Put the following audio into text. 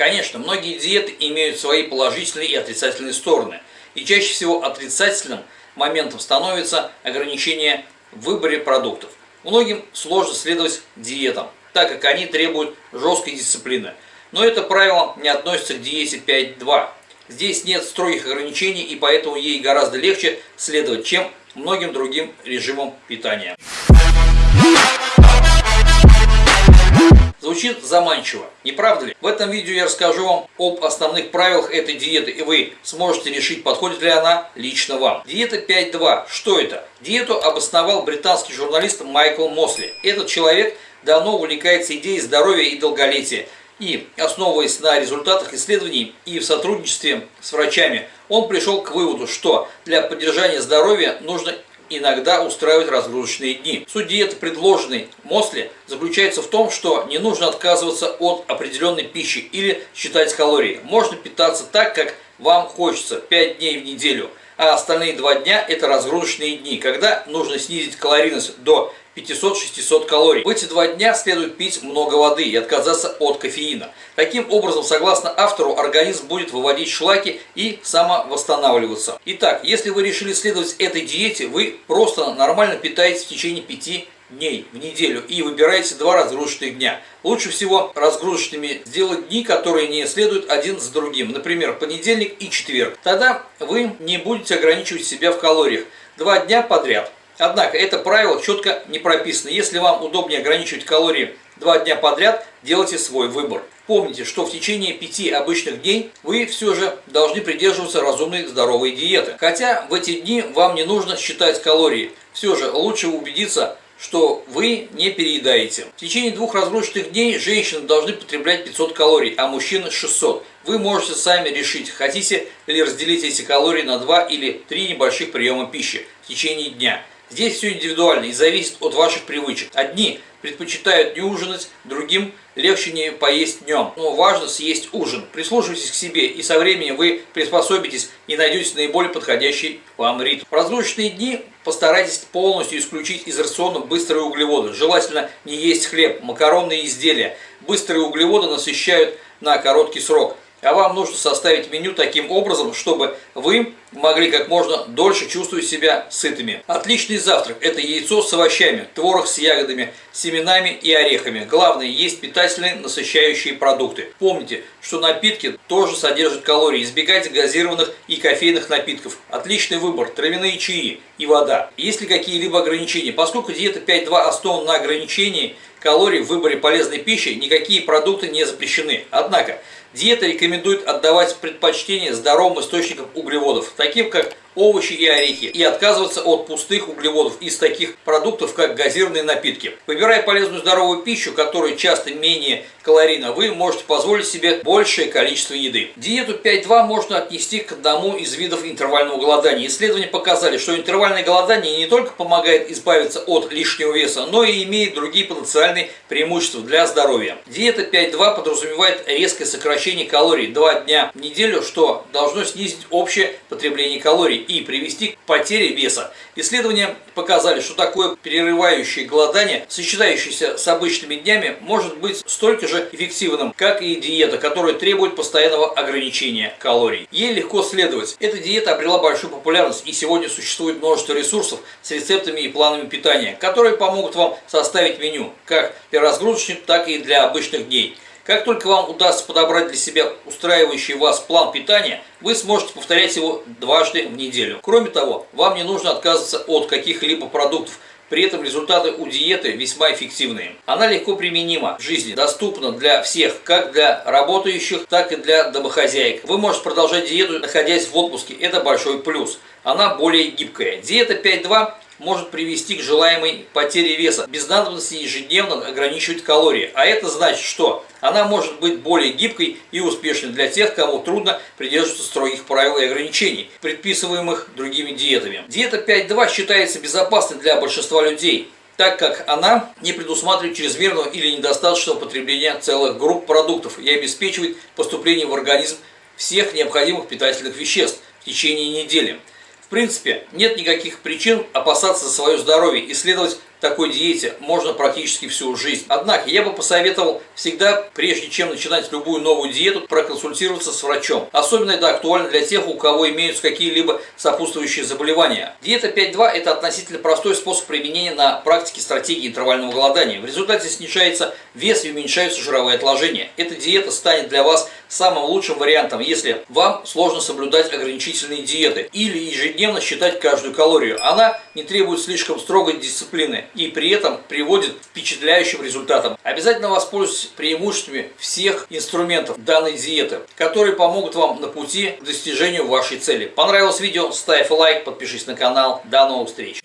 Конечно, многие диеты имеют свои положительные и отрицательные стороны. И чаще всего отрицательным моментом становится ограничение в выборе продуктов. Многим сложно следовать диетам, так как они требуют жесткой дисциплины. Но это правило не относится к диете 5.2. Здесь нет строгих ограничений и поэтому ей гораздо легче следовать, чем многим другим режимам питания. Звучит заманчиво, не правда ли? В этом видео я расскажу вам об основных правилах этой диеты, и вы сможете решить, подходит ли она лично вам. Диета 5.2. Что это? Диету обосновал британский журналист Майкл Мосли. Этот человек давно увлекается идеей здоровья и долголетия. И, основываясь на результатах исследований и в сотрудничестве с врачами, он пришел к выводу, что для поддержания здоровья нужно иногда устраивать разгрузочные дни. Суть диеты, предложенной Мосли, заключается в том, что не нужно отказываться от определенной пищи или считать калории. Можно питаться так, как вам хочется, 5 дней в неделю, а остальные 2 дня это разгрузочные дни, когда нужно снизить калорийность до 500-600 калорий. В эти два дня следует пить много воды и отказаться от кофеина. Таким образом, согласно автору, организм будет выводить шлаки и самовосстанавливаться. Итак, если вы решили следовать этой диете, вы просто нормально питаетесь в течение 5 дней в неделю и выбираете два разгрузочных дня. Лучше всего разгрузочными сделать дни, которые не следуют один за другим. Например, понедельник и четверг. Тогда вы не будете ограничивать себя в калориях. Два дня подряд. Однако это правило четко не прописано. Если вам удобнее ограничивать калории два дня подряд, делайте свой выбор. Помните, что в течение пяти обычных дней вы все же должны придерживаться разумной здоровой диеты. Хотя в эти дни вам не нужно считать калории. Все же лучше убедиться, что вы не переедаете. В течение двух разгрузочных дней женщины должны потреблять 500 калорий, а мужчины 600. Вы можете сами решить, хотите ли разделить эти калории на два или три небольших приема пищи в течение дня. Здесь все индивидуально и зависит от ваших привычек. Одни предпочитают не ужинать, другим легче не поесть днем. Но важно съесть ужин. Прислушивайтесь к себе, и со временем вы приспособитесь и найдете наиболее подходящий вам ритм. В разгрузочные дни постарайтесь полностью исключить из рациона быстрые углеводы. Желательно не есть хлеб, макаронные изделия. Быстрые углеводы насыщают на короткий срок. А вам нужно составить меню таким образом, чтобы вы могли как можно дольше чувствовать себя сытыми. Отличный завтрак – это яйцо с овощами, творог с ягодами, семенами и орехами. Главное – есть питательные, насыщающие продукты. Помните, что напитки тоже содержат калории. Избегайте газированных и кофейных напитков. Отличный выбор – травяные чаи и вода. Есть ли какие-либо ограничения? Поскольку диета 5.2 основана на ограничении калорий в выборе полезной пищи, никакие продукты не запрещены. Однако, Диета рекомендует отдавать предпочтение здоровым источникам углеводов, таким как овощи и орехи, и отказываться от пустых углеводов из таких продуктов, как газированные напитки. Выбирая полезную здоровую пищу, которая часто менее калорийна, вы можете позволить себе большее количество еды. Диету 5.2 можно отнести к одному из видов интервального голодания. Исследования показали, что интервальное голодание не только помогает избавиться от лишнего веса, но и имеет другие потенциальные преимущества для здоровья. Диета 5.2 подразумевает резкое сокращение калорий 2 дня в неделю, что должно снизить общее потребление калорий и привести к потере веса. Исследования показали, что такое перерывающее голодание, сочетающееся с обычными днями, может быть столько же эффективным, как и диета, которая требует постоянного ограничения калорий. Ей легко следовать. Эта диета обрела большую популярность и сегодня существует множество ресурсов с рецептами и планами питания, которые помогут вам составить меню, как для разгрузочных, так и для обычных дней. Как только вам удастся подобрать для себя устраивающий вас план питания, вы сможете повторять его дважды в неделю. Кроме того, вам не нужно отказываться от каких-либо продуктов, при этом результаты у диеты весьма эффективные. Она легко применима в жизни, доступна для всех, как для работающих, так и для домохозяек. Вы можете продолжать диету, находясь в отпуске, это большой плюс. Она более гибкая. Диета 5.2 может привести к желаемой потере веса, без надобности ежедневно ограничивать калории. А это значит, что она может быть более гибкой и успешной для тех, кому трудно придерживаться строгих правил и ограничений, предписываемых другими диетами. Диета 5.2 считается безопасной для большинства людей, так как она не предусматривает чрезмерного или недостаточного потребления целых групп продуктов и обеспечивает поступление в организм всех необходимых питательных веществ в течение недели принципе, нет никаких причин опасаться свое здоровье и следовать такой диете можно практически всю жизнь. Однако я бы посоветовал всегда, прежде чем начинать любую новую диету, проконсультироваться с врачом. Особенно это актуально для тех, у кого имеются какие-либо сопутствующие заболевания. Диета 5.2 – это относительно простой способ применения на практике стратегии интервального голодания. В результате снижается вес и уменьшаются жировые отложения. Эта диета станет для вас самым лучшим вариантом, если вам сложно соблюдать ограничительные диеты или ежедневно считать каждую калорию. Она не требует слишком строгой дисциплины и при этом приводит к впечатляющим результатам. Обязательно воспользуйтесь преимуществами всех инструментов данной диеты, которые помогут вам на пути к достижению вашей цели. Понравилось видео? Ставь лайк, подпишись на канал. До новых встреч!